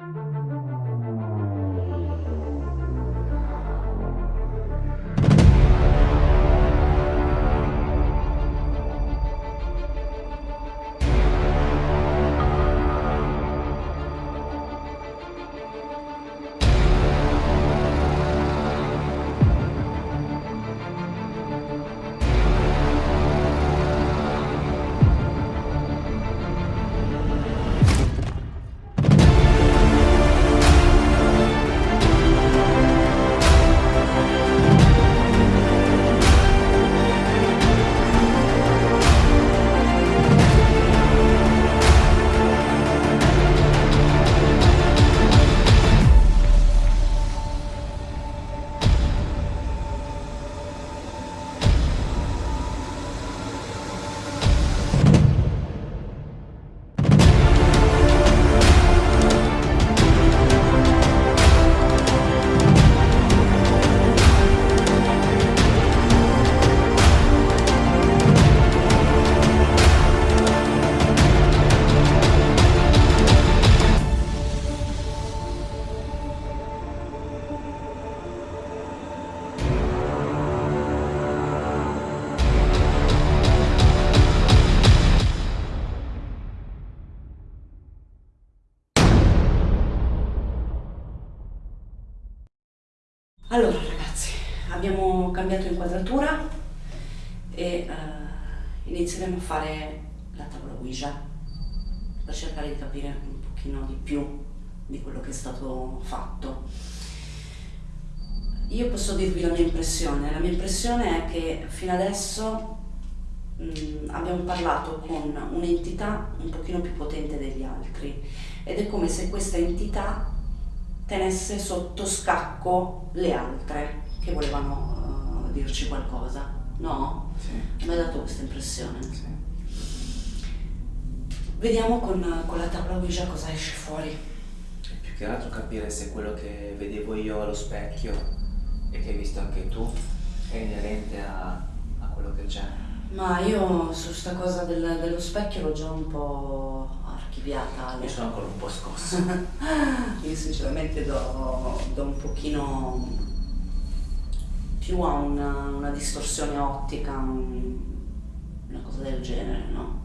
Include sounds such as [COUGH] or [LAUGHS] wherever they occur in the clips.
Allora cambiato inquadratura e uh, inizieremo a fare la tavola Ouija per cercare di capire un pochino di più di quello che è stato fatto. Io posso dirvi la mia impressione, la mia impressione è che fino adesso mh, mm, abbiamo parlato con un'entità un pochino più potente degli altri ed è come se questa entità tenesse sotto scacco le altre che volevano dirci qualcosa, no? Sì. Mi ha dato questa impressione. Sì. Vediamo con, con la tavola Ouija cosa esce fuori. Più che altro capire se quello che vedevo io allo specchio e che hai visto anche tu è inerente a, a quello che c'è. Ma io su sta cosa del, dello specchio l'ho già un po' archiviata. Io sono ancora un po' scossa. [LAUGHS] Io sinceramente do, do, un pochino più a una, una distorsione ottica, un, una cosa del genere, no?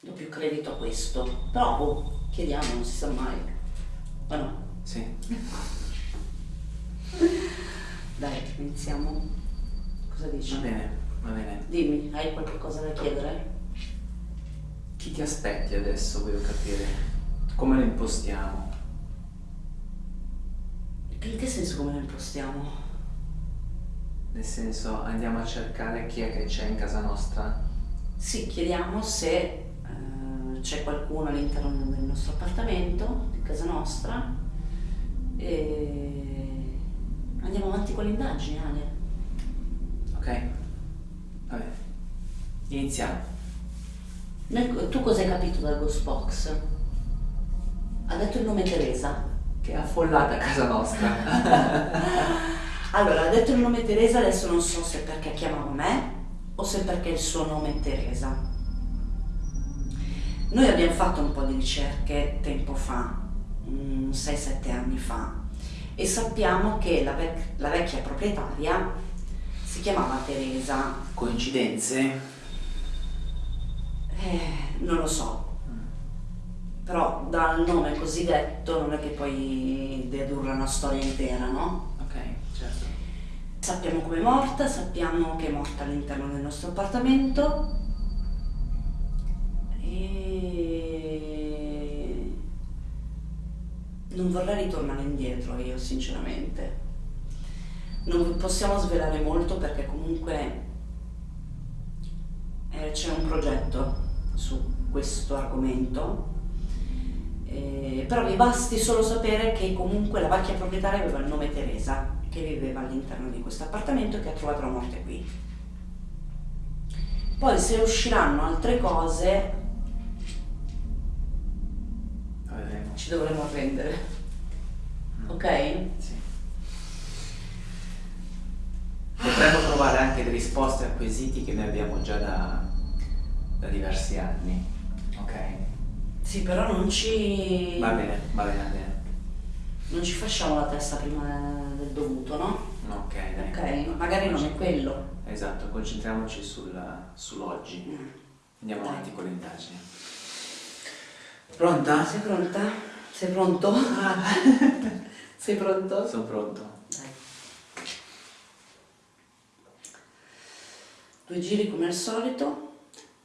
Do più credito a questo. Però, oh, chiediamo, non si sa mai. O no? Sì. [LAUGHS] Dai, iniziamo. Cosa dici? Va bene, va bene. Dimmi, hai qualche cosa da chiedere? Chi ti aspetti adesso, voglio capire? Come lo impostiamo? In che senso come lo impostiamo? Nel senso, andiamo a cercare chi è che c'è in casa nostra? Sì, chiediamo se uh, c'è qualcuno all'interno del nostro appartamento, di casa nostra, e andiamo avanti con le indagini, Ale. Ok, vabbè, iniziamo. Tu cosa hai capito dal Ghost Box? Ha detto il nome Teresa? Che è affollata a casa nostra. [LAUGHS] allora, ha detto il nome Teresa, adesso non so se perché chiamava me o se perché il suo nome è Teresa. Noi abbiamo fatto un po' di ricerche tempo fa, 6-7 anni fa, e sappiamo che la, vec la vecchia proprietaria si chiamava Teresa. Coincidenze? Eh, non lo so. Però dal nome così detto non è che puoi dedurre una storia intera, no? Ok, certo. Sappiamo come è morta, sappiamo che è morta all'interno del nostro appartamento e non vorrei ritornare indietro io sinceramente. Non possiamo svelare molto perché comunque eh, c'è un progetto su questo argomento, eh, però vi basti solo sapere che comunque la vecchia proprietaria aveva il nome Teresa, che viveva all'interno di questo appartamento e che ha trovato la morte qui. Poi se usciranno altre cose, ci dovremo arrendere. Mm. Ok? Sì. Potremmo trovare anche le risposte a quesiti che noi abbiamo già da, da diversi anni, ok? Sì. Però non ci... Va bene, va bene, va bene. Non ci facciamo la testa prima del dovuto, no? Ok, dai. Ok, magari non è quello. Esatto, concentriamoci sul, sull'oggi. Mm. Andiamo Dai. avanti con le indagini. Pronta? Sei pronta? Sei pronto? [LAUGHS] Sei pronto? Sono pronto. Dai. Due giri come al solito.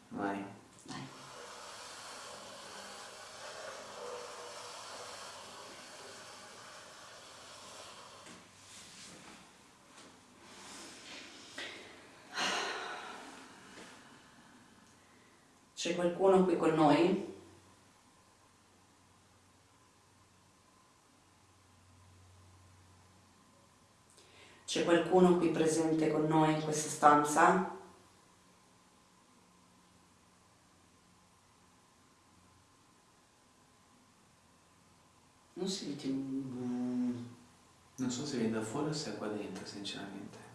Vai. C'è qualcuno qui con noi? C'è qualcuno qui presente con noi in questa stanza? Non senti un... Non so se viene da fuori o se è qua dentro, sinceramente.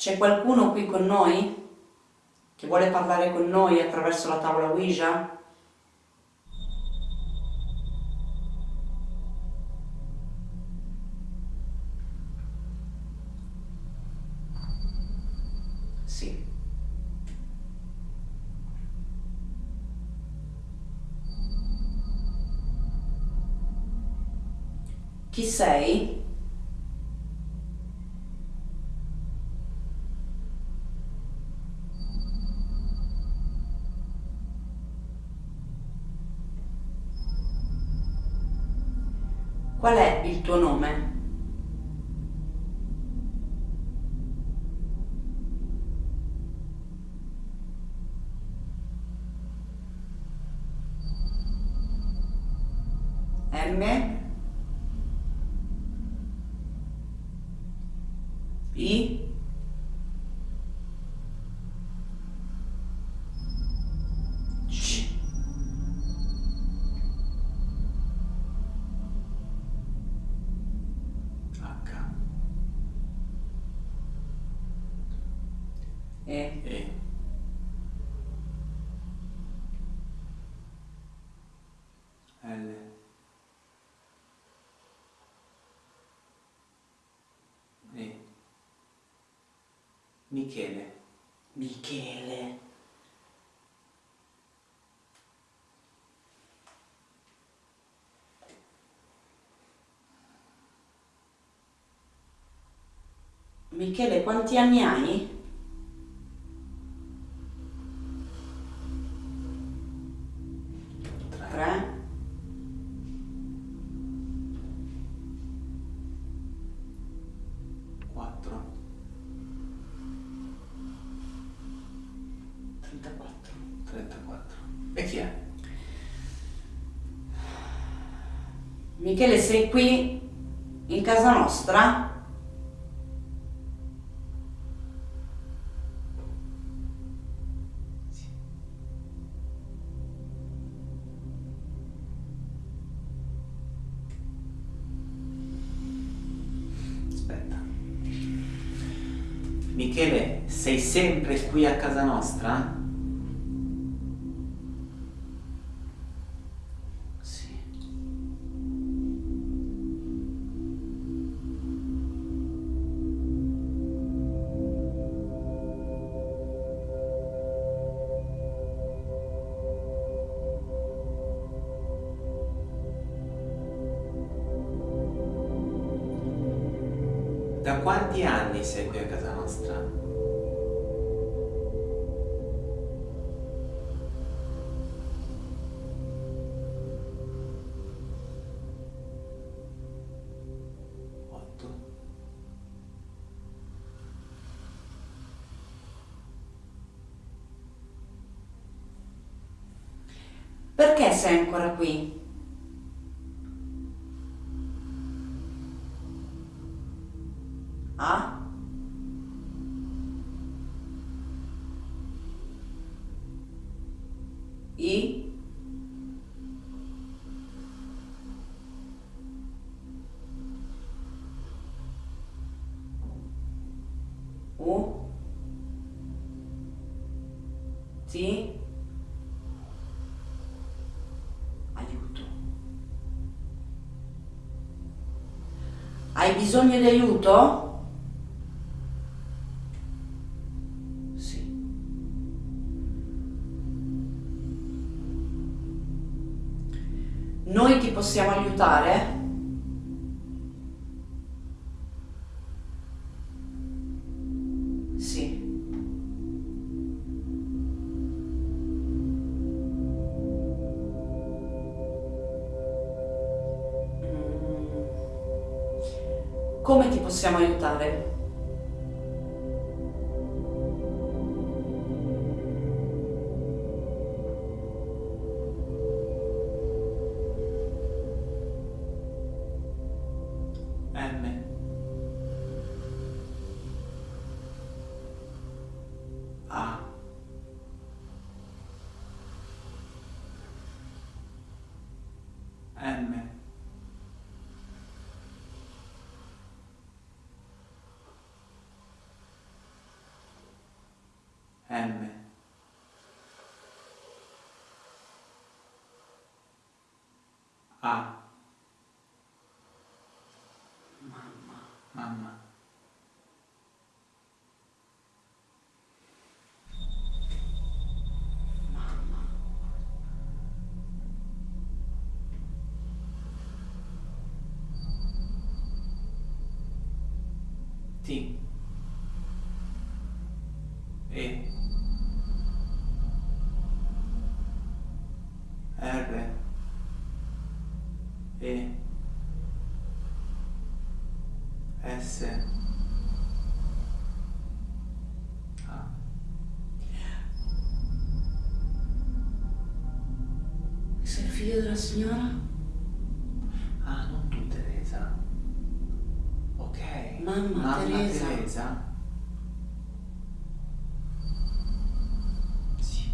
C'è qualcuno qui con noi? Che vuole parlare con noi attraverso la tavola Ouija? Sì. Chi sei? Qual è il tuo nome? Michele. Michele. Michele, quanti anni hai? Quattro. 34. 34. E chi è? Michele, sei qui in casa nostra? Michele, sei sempre qui a casa nostra? Da quanti anni sei qui a casa nostra? Perché sei ancora qui? A? I? U? Ti aiuto. Hai bisogno di aiuto? Possiamo aiutare? Sì. Mm. Come ti possiamo aiutare? M. M. A. Mamma. Mamma. Figlio della signora? Ah, non tu Teresa. Ok. Mamma, Teresa. Teresa. Sì.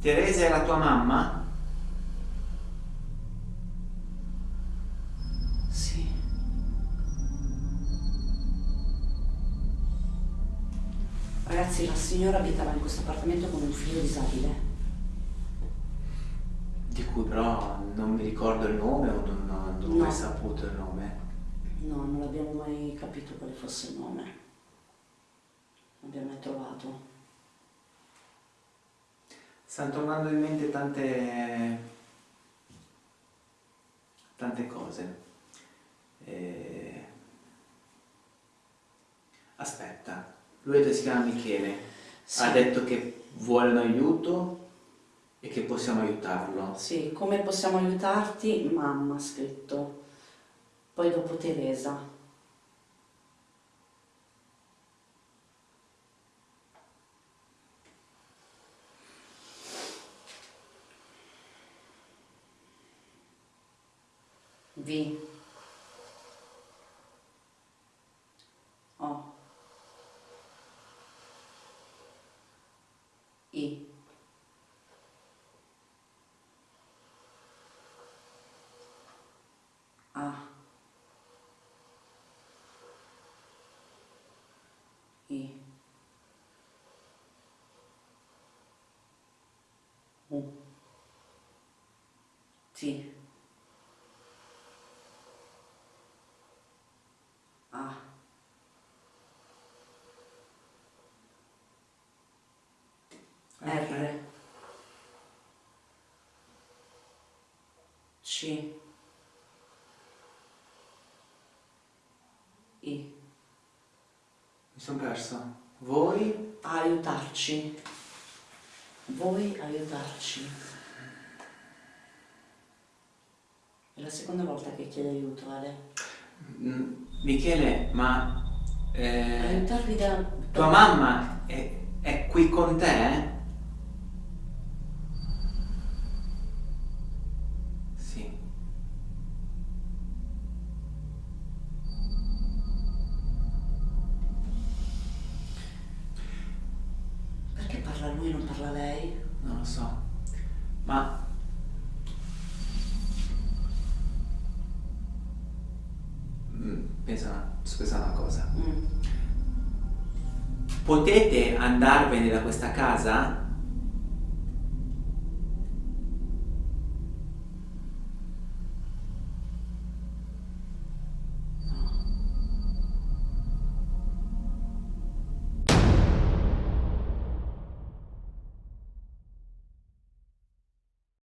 Teresa è la tua mamma? Ragazzi, la signora abitava in questo appartamento con un figlio disabile. Di cui però non mi ricordo il nome o non, non ho mai saputo il nome. No, non abbiamo mai capito quale fosse il nome. Non abbiamo mai trovato. Stanno tornando in mente tante, tante cose. Eh, Aspetta, lui si chiama Michele, Sì. ha detto che vuole un aiuto e che possiamo aiutarlo. Sì, come possiamo aiutarti? Mamma ha scritto. Poi dopo Teresa. V. O. I. A. I. U. T. A. R. C. I. Mi sono perso. Voi? Aiutarci. Voi aiutarci. È la seconda volta che chiede aiuto, Ale. Mm, Michele, ma eh, Aiutarvi da... tua mamma è, è qui con te? pensa una, sto pensando una cosa. Mm. Potete andarvene da questa casa